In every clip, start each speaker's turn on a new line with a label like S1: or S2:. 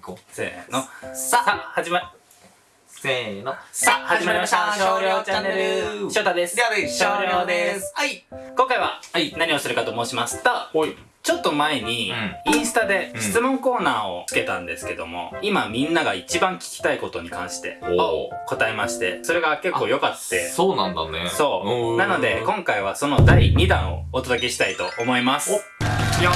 S1: 行こ
S2: せーの。
S1: う。
S2: さあ始ま
S1: せーの。
S2: さあ始まりました。少量チャンネル。翔太です。
S1: です。
S2: 少量です。
S1: はい。
S2: 今回は
S1: はい。
S2: 何をするかと申しますと
S1: ほい。
S2: ちょっと前にインスタで
S1: うん。
S2: 質問コーナーをつけたんですけども今みんなが一番聞きたいことに関して
S1: お
S2: 答えましてそれが結構良かって。
S1: そうなんだね。
S2: そう。なので
S1: こ
S2: 今回はその第2弾をお届けしたいと思います。
S1: お。よ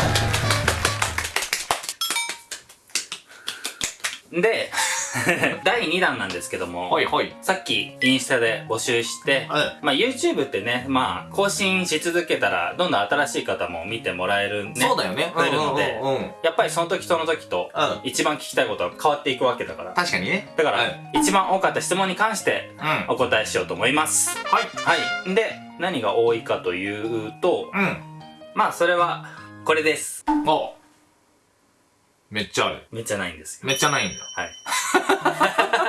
S2: で 第2弾なんですけども
S1: ほいほい。
S2: さっきインスタで募集して
S1: うん。
S2: まあ YouTube ってねまあ更新し続けたらどんどん新しい方も見てもらえるね
S1: そうだよね。
S2: 増えるので
S1: うんうんうん。
S2: やっぱりその時その時と
S1: うん。
S2: 一番聞きたいことは変わっていくわけだから
S1: 確かにね。
S2: だから、
S1: うん
S2: 一番多かった質問に関して
S1: うん。は
S2: お答えしようと思います
S1: い。
S2: はいで何が多いかというと
S1: うん。
S2: まあそれはこれです
S1: おめっちゃある。
S2: めっちゃないんですよ
S1: めっちゃないんだ。
S2: はい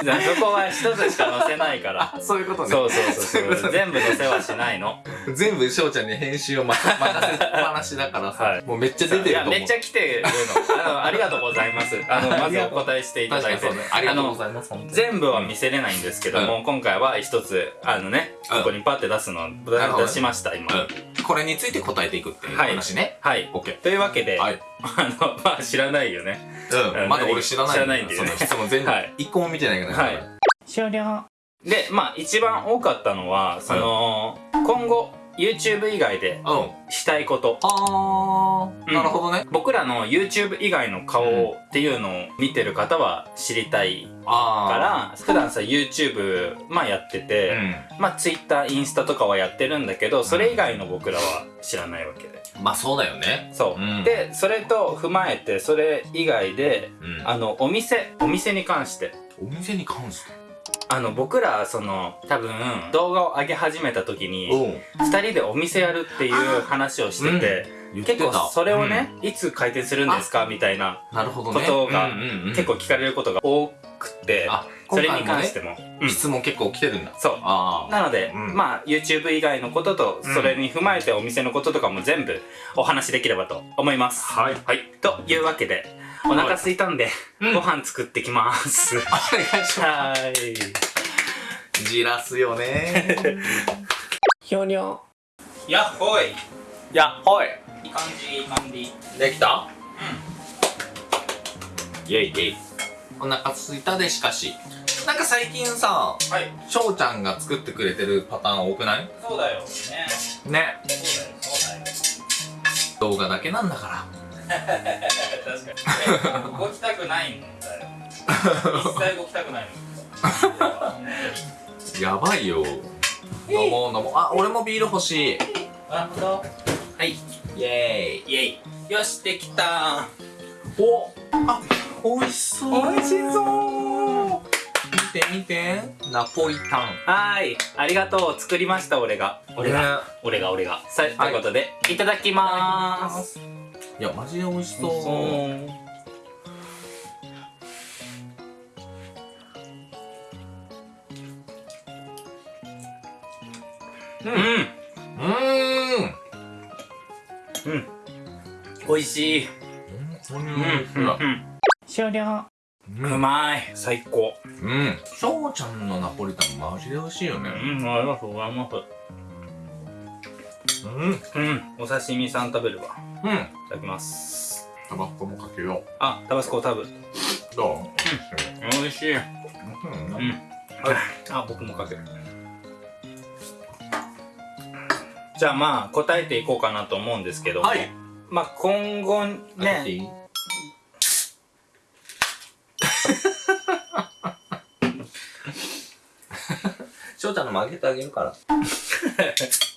S2: そこは一つしか載せないから。
S1: そういうこと
S2: そうそうそう。そう全部載せはしないの。
S1: 全部翔ちゃんに編集を任せっぱなしだからさ、
S2: はい。
S1: もうめっちゃ出てる
S2: いや
S1: と思う。
S2: めっちゃ来てるの。あのありがとうございます。あのまずお答えしていただいて。
S1: ね。ありがとうご
S2: あ
S1: ざいます
S2: 全部は見せれないんですけども、今回は一つあのね
S1: うん。
S2: ここにパッて出すの出しました今、
S1: うん。これについて答えていくっていう
S2: はい。
S1: 話ね。
S2: はい。
S1: オッケ
S2: というわけで、
S1: ーはい。
S2: あのまあ知らないよね
S1: うん、
S2: うん。
S1: まだ俺知らない
S2: 知らないんだよね。
S1: その質問全部
S2: はい。
S1: 一個も見てないから
S2: はい。終了。でまあ一番多かったのはその、今後 YouTube 以外で
S1: うん。
S2: したいこと。
S1: あー、
S2: うん。
S1: なるほどね。
S2: 僕らの YouTube 以外の顔っていうのを見てる方は知りたい
S1: あ
S2: から普段さ YouTube まあやって
S1: ー
S2: て、
S1: う
S2: まあ Twitter インスタとかはやってるんだけどそれ以外の僕らは知らないわけで。
S1: んまあそうだよね。
S2: そう、
S1: うん。
S2: でそれと踏まえてそれ以外で
S1: うん。
S2: あのお店お店に関して。
S1: お店に関して？
S2: あの僕らその多分動画を上げ始めた時に
S1: うん。
S2: 2人でお店やるっていう話をしてて、結構それをね、いつ開店するんですかみたいな
S1: うんなるほどね。
S2: ことが
S1: うんうんうん
S2: 結構聞かれることが多くて
S1: あ
S2: それに関して
S1: も、
S2: もうん。
S1: 質問結構来てるんだ。
S2: そう。
S1: あ。
S2: なので、
S1: うん。
S2: まあ YouTube 以外のことと
S1: うん。
S2: それに踏まえてお店のこととかも全部お話しできればと思います。
S1: はい。
S2: はい。というわけでお腹空いたんで、
S1: うん。
S2: ご飯作ってきます。
S1: お願いしま
S2: はーい。
S1: すじらすよね。
S2: ひょにょやっほい。
S1: いやはい。
S2: いい感じいい感じ。
S1: できた？イェイイェイ。お腹すいたでしかし。なんか最近さ
S2: はい。
S1: 翔ちゃんが作ってくれてるパターン多くない？
S2: そうだよね。
S1: ね。
S2: そうだよそうだよ。
S1: 動画だけなんだか
S2: 確かに。動きたくないんだよ一切動きたくないの
S1: らやばいよ。飲もう飲もう。あ俺もビール欲しい。
S2: あ本当はい。
S1: イエーイ。
S2: イエイ。よしできた
S1: おあ美味しそう。
S2: 美味しそう。
S1: 見て見て。ナポリタン。
S2: はーい。ありがとう。作りました俺が。俺が、
S1: ね。
S2: 俺が俺が。さあということで、い、ただきまーす。
S1: いやマジで美味しそう。
S2: そううん。
S1: うーん。
S2: うん。美味しい。
S1: 本当に
S2: うん
S1: 美味しい。わ
S2: 終了
S1: うん。
S2: うまい。最高
S1: うん。翔ちゃんのナポリタンマジで美味しいよね。
S2: うんありがとうございます。
S1: うん。
S2: うん。お刺身さん食べるわ。
S1: うん。
S2: いただきます。
S1: タバコもかけよ
S2: あタバスコ食べ。
S1: う？ど
S2: 美味しい。う
S1: うん。
S2: うんあ僕もかける。じゃあまあ答えていこうかなと思うんですけども、
S1: はい。
S2: まあ今後ね
S1: いい翔ちゃんのもあげてあげるから。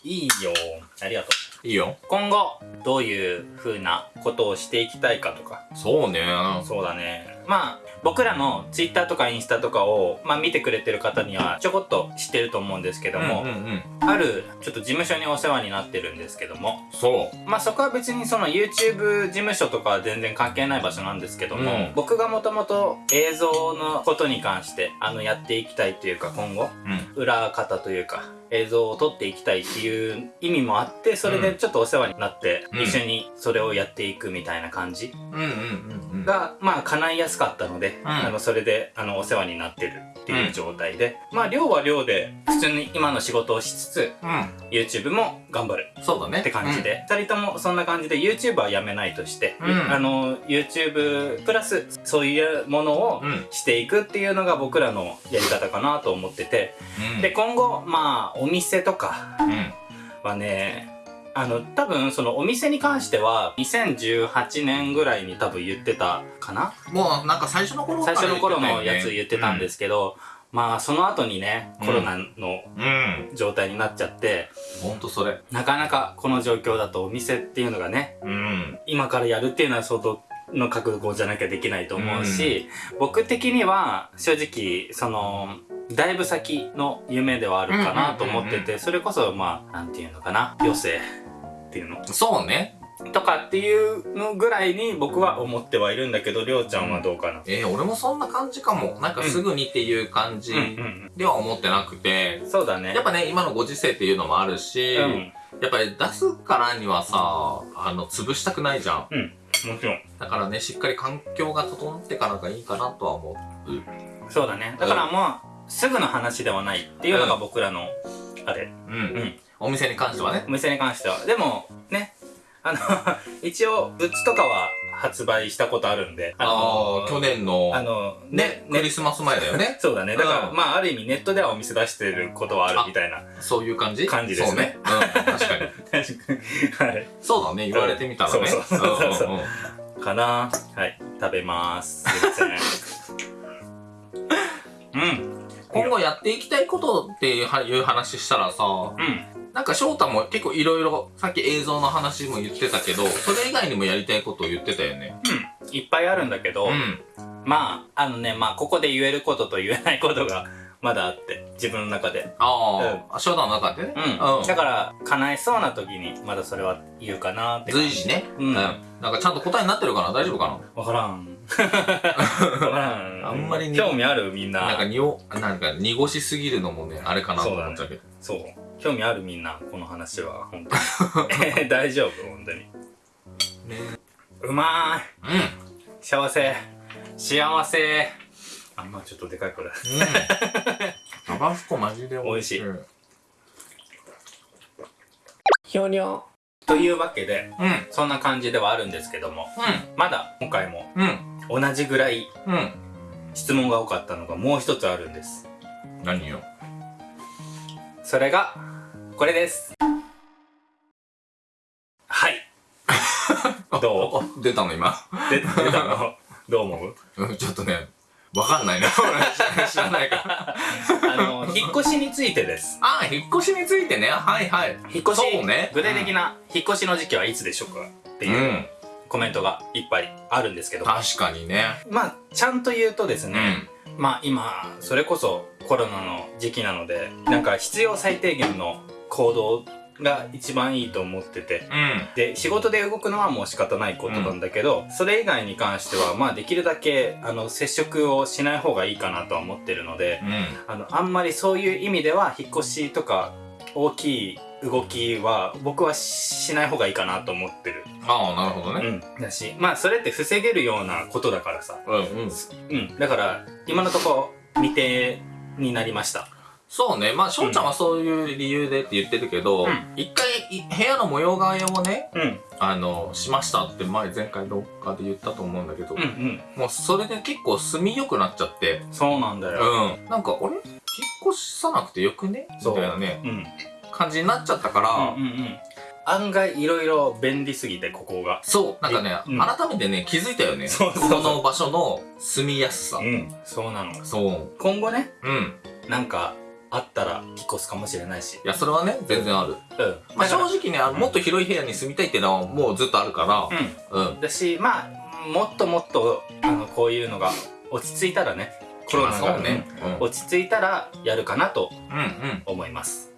S2: いいよ。ありがとう。
S1: いいよ。
S2: 今後どういう風なことをしていきたいかとか。
S1: そうね。
S2: そうだねまあ僕らの Twitter とかインスタとかを、まあ、見てくれてる方にはちょこっと知ってると思うんですけども、
S1: うんうんうん。
S2: あるちょっと事務所にお世話になってるんですけども
S1: そう。
S2: まあそこは別にその YouTube 事務所とかは全然関係ない場所なんですけども、
S1: うん。
S2: 僕がもともと映像のことに関してあのやっていきたいというか今後
S1: うん。
S2: 裏方というか映像を撮っていきたいっていう意味もあってそれでちょっとお世話になって、
S1: うん。
S2: 一緒にそれをやっていくみたいな感じが、まあ叶いやすかったので、
S1: うん。
S2: あのそれであのお世話になってるっていう状態で、まあ量は量で普通に今の仕事をしつつ YouTube も頑張る
S1: うんそうだね。
S2: って感じで、二人ともそんな感じで YouTube はやめないとして、
S1: うん。
S2: あの YouTube プラスそういうものを
S1: うん。
S2: していくっていうのが僕らのやり方かなと思ってて、
S1: うん。
S2: で今後まあお店とか
S1: うん。
S2: はねあの多分そのお店に関しては2018年ぐらいに多分言ってたかな？
S1: もうなんか最初の頃
S2: 最初の頃のやつ言ってたんですすけど、まあその後にね
S1: うん。
S2: コロナの
S1: うん
S2: 状態になっちゃって、
S1: ほんとそれ。
S2: なかなかこの状況だとお店っていうのがね
S1: うん。
S2: 今からやるっていうのは相当の覚悟じゃなきゃできないと思うし、僕的には正直そのだいぶ先の夢ではあるかなと思っててそれこそまあなんていうのかな余生っていうの？
S1: そうね。
S2: とかっていうのぐらいに僕は思ってはいるんだけどりょうちゃんはどうかな、
S1: えー、俺もそんな感じかも。なんかすぐにっていう感じでは思ってなくて。
S2: うん、そうだね。
S1: やっぱね今のご時世っていうのもあるし、
S2: うん。
S1: やっぱり出すからにはさあの潰したくないじゃん。
S2: うん。もちろん。
S1: だからねしっかり環境が整ってからがいいかなとは思う。
S2: そうだね。だからまあ、すぐの話ではないっていうのが僕らのあれ。
S1: うん、
S2: うん。
S1: お店に関してはね。
S2: お店に関しては。でもね。あの 一応グッズとかは発売したことあるんで。
S1: あ
S2: の
S1: あ去年の
S2: あの
S1: ねクリスマス前だよね。
S2: そうだね。だから、
S1: うん。
S2: まあある意味ネットではお店出してることはあるみたいな
S1: そういう感じ？
S2: 感じですね。
S1: そうね、うん、確かに。
S2: 確かに。はい。
S1: そうだね。言われてみたらね。
S2: そうそう。そうそう。かな。はい。食べます。すいません。うん
S1: 今後やっていきたいことっていう話したらさ
S2: うん。
S1: なんか翔太も結構いろいろさっき映像の話も言ってたけどそれ以外にもやりたいことを言ってたよね。
S2: うん。いっぱいあるんだけど、
S1: うん。
S2: まああのねまあここで言えることと言えないことがまだあって自分の中で。
S1: ああ、翔太の中でね。
S2: うん、だから叶えそうな時にまだそれは言うかなって
S1: 随時ね。
S2: うん。
S1: なんかちゃんと答えになってるかな？大丈夫か
S2: わからんわからん
S1: あんまりに
S2: 興味あるみんな。
S1: ななんかにおなんか濁しすぎるのもねあれかなと思っちゃうけど。
S2: そう。興味あるみんなこの話は本当に。大丈夫？本当に。
S1: ね
S2: うまーい。
S1: うん。
S2: 幸せ。幸せ。あんまちょっとでかいこれ。
S1: うん。タバスコマジで
S2: 美味しい。
S1: うん
S2: ひょにょというわけで
S1: うん。
S2: そんな感じではあるんですけども。まだ今回も。
S1: うん
S2: 同じぐらい
S1: うん。
S2: 質問が多かったのがもう一つあるんです。
S1: 何よ？
S2: それがこれです。はい。ど
S1: う？出たの今？
S2: で出たの？どう思う？
S1: うんちょっとねわかんないね俺 知らないから。
S2: あの引っ越しについてです。
S1: ああ引っ越しについてね。はいはい。
S2: 引っ越し
S1: ね。
S2: 具体的な引っ越しの時期はいつでしょうかって
S1: う。
S2: いうんコメントがいっぱいあるんですけど、
S1: 確かにね。
S2: まあちゃんと言うとです
S1: う
S2: ね、
S1: ん。
S2: まあ今それこそコロナの時期なのでなんか必要最低限の行動が一番いいと思ってて。
S1: うん。
S2: で仕事で動くのはもう仕方ないことなんだけど、それ以外に関してはまあできるだけあの接触をしない方がいいかなとは思ってるので
S1: うん。
S2: あのあんまりそういう意味では引っ越しとか大きい動きは僕はしない方がいいかなと思ってる、
S1: ああなるほどね。
S2: うん、だしまあそれって防げるようなことだからさ、
S1: うんうん。
S2: うん、だから今のところ未定になりました。
S1: そうね。まあ翔ちゃんはそういう理由でって言ってるけど
S2: うん。
S1: 一回い部屋の模様替えをね
S2: うん。
S1: あのしましたって前前回どっかで言ったと思うんだけど
S2: うんうん。
S1: もうそれで結構住みよくなっちゃって
S2: そうなんだよ。
S1: うん。なんか俺引っ越さなくてよくね？み
S2: そう。
S1: たいなね。
S2: うん
S1: 感じになっちゃったから、
S2: うんうんうん。案外いろいろ便利すぎてここが。
S1: そう。なんかね、
S2: うん。
S1: 改めてね気づいたよね。この場所の住みやすさ、
S2: うん。そうなの。
S1: そう。
S2: 今後ね
S1: うん。
S2: なんかあったら引っ越すかもしれないし。
S1: いやそれはね全然ある、
S2: うん。
S1: まあ、正直ねあのもっと広い部屋に住みたいっていうのはもうずっとあるか
S2: う
S1: ら。うん。
S2: ん。だしまあもっともっとあのこういうのが落ち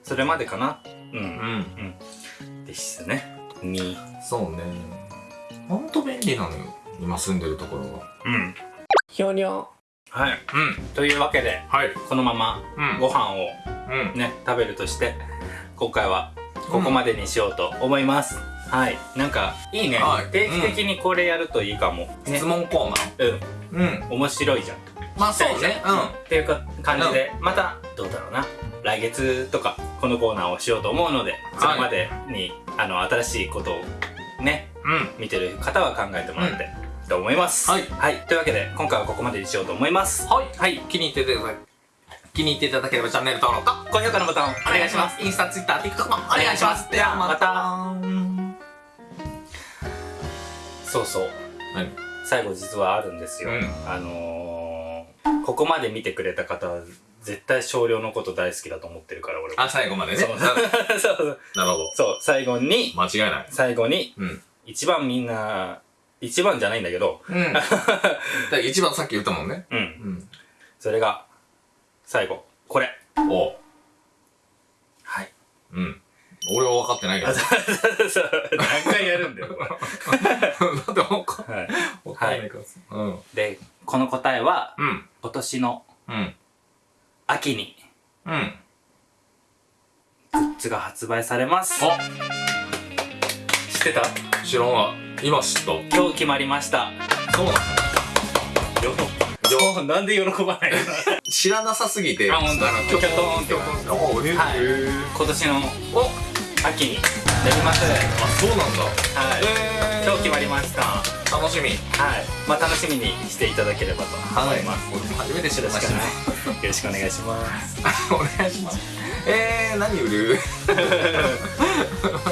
S1: そ
S2: れまでかな？う
S1: うん。
S2: ん
S1: うん。
S2: ですね。に。
S1: そうね。ほんと便利なのよ今住んでるところは。
S2: うん。
S3: ひょにょ
S2: はい。
S1: うん。
S2: というわけで
S1: はい。
S2: このまま
S1: うん。
S2: ご飯を
S1: うん。
S2: ね食べるとして今回はここまでにしようと思います、はい。なんかいいね、
S1: はい。
S2: 定期的にこれやるといいかも、ね。
S1: 質問コーナー。
S2: うん。
S1: うん。
S2: 面白いじゃん。
S1: まあそうね。うん。
S2: っていうか感じで、またどうだろうな。来月とかこのコーナーをしようと思うのでそれまでに、あの新しいことをね
S1: うん。
S2: 見てる方は考えてもらって、と思います。
S1: はい。
S2: というわけで今回はここまでにしようと思います。
S1: はい。
S2: はい。
S1: 気に入っていただ気に入っていただければチャンネル登録と
S2: 高評価のボタンをお願いします。
S1: インスタ、ツイッター、TikTok もお願いします。
S2: ではまた。そうそう。
S1: 何
S2: 最後実はあるんですよ、
S1: うん。
S2: あのー、ここまで見てくれた方は絶対少量のこと大好きだと思ってるから俺は
S1: あ、最後までね。
S2: そう
S1: な
S2: そうそう
S1: なるほど。
S2: そう最後に
S1: 間違いない。
S2: 最後に
S1: うん。
S2: 一番みんな一番じゃないんだけど
S1: うん。一番さっき言ったもんね。
S2: うん
S1: うん。
S2: それが最後これ
S1: おう。
S2: はい
S1: うん。俺は分かってないけど。
S2: あ
S1: だ
S2: そうそう何回やるんだよ これ
S1: って分か
S2: はい
S1: 分かんないからさ。うん。
S2: でこの答えは
S1: うん。
S2: 今年の
S1: うん。
S2: 秋に。
S1: うん。
S2: グッズが発売されます。
S1: あ、
S2: 知ってた？
S1: 知らんわ。今知った。
S2: 今日決まりました。
S1: そうなの？
S2: よ。なんで喜ばないの？
S1: 知らなさすぎて。
S2: あほんと
S1: あの
S2: キョトンって。
S1: キョトンおへ
S2: はい。
S1: へ
S2: 今年の
S1: お
S2: 秋になります。
S1: あ、そうなんだ。
S2: はい。
S1: え
S2: 今日決まりました。は
S1: 楽しみ。
S2: い。まあ楽しみにしていただければと。思い。ます、
S1: 俺も初めて知りましたね。
S2: よろしくお願いします。
S1: お願いします。えー、何売る？